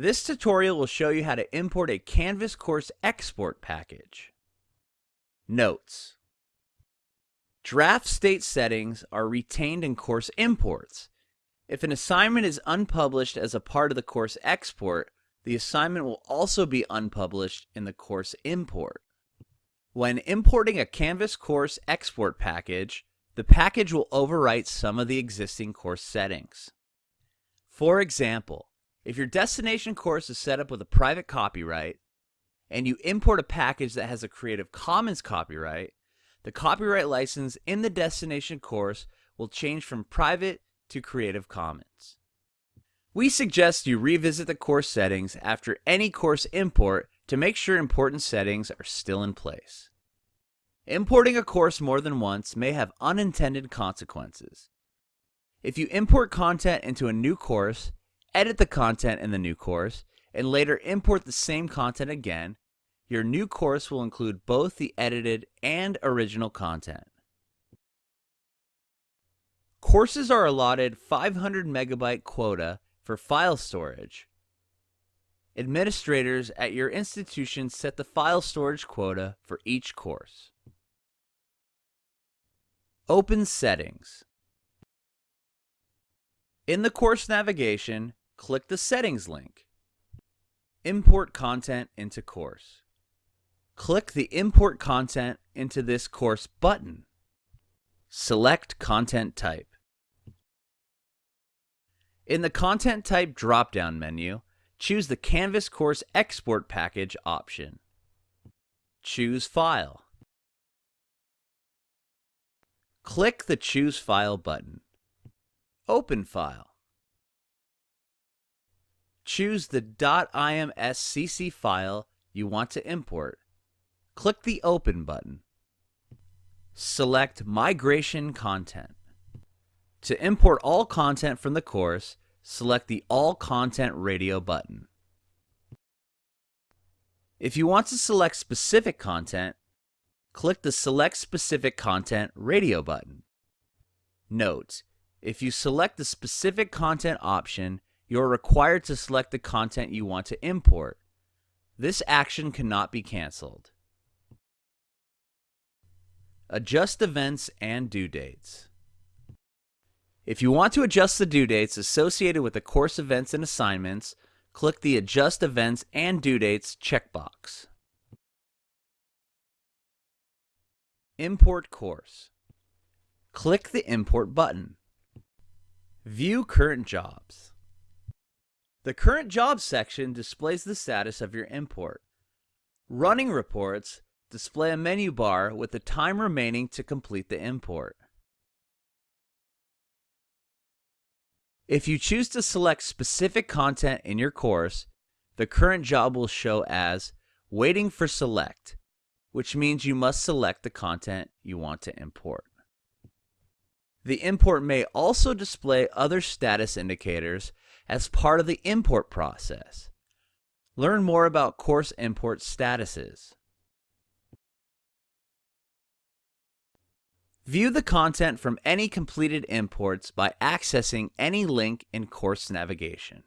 This tutorial will show you how to import a Canvas course export package. Notes Draft state settings are retained in course imports. If an assignment is unpublished as a part of the course export, the assignment will also be unpublished in the course import. When importing a Canvas course export package, the package will overwrite some of the existing course settings. For example, if your destination course is set up with a private copyright, and you import a package that has a Creative Commons copyright, the copyright license in the destination course will change from private to Creative Commons. We suggest you revisit the course settings after any course import to make sure important settings are still in place. Importing a course more than once may have unintended consequences. If you import content into a new course, edit the content in the new course, and later import the same content again, your new course will include both the edited and original content. Courses are allotted 500 megabyte quota for file storage. Administrators at your institution set the file storage quota for each course. Open Settings. In the course navigation, click the Settings link. Import content into course. Click the Import content into this course button. Select content type. In the Content Type drop-down menu, choose the Canvas Course Export Package option. Choose File. Click the Choose File button. Open File. Choose the .imscc file you want to import. Click the Open button. Select Migration Content. To import all content from the course, select the All Content Radio button. If you want to select specific content, click the Select Specific Content radio button. Note, if you select the specific content option, you are required to select the content you want to import. This action cannot be canceled. Adjust events and due dates. If you want to adjust the due dates associated with the course events and assignments, click the Adjust Events and Due Dates checkbox. Import Course. Click the Import button. View Current Jobs. The Current job section displays the status of your import. Running reports display a menu bar with the time remaining to complete the import. If you choose to select specific content in your course, the current job will show as Waiting for Select, which means you must select the content you want to import. The import may also display other status indicators as part of the import process. Learn more about course import statuses. View the content from any completed imports by accessing any link in course navigation.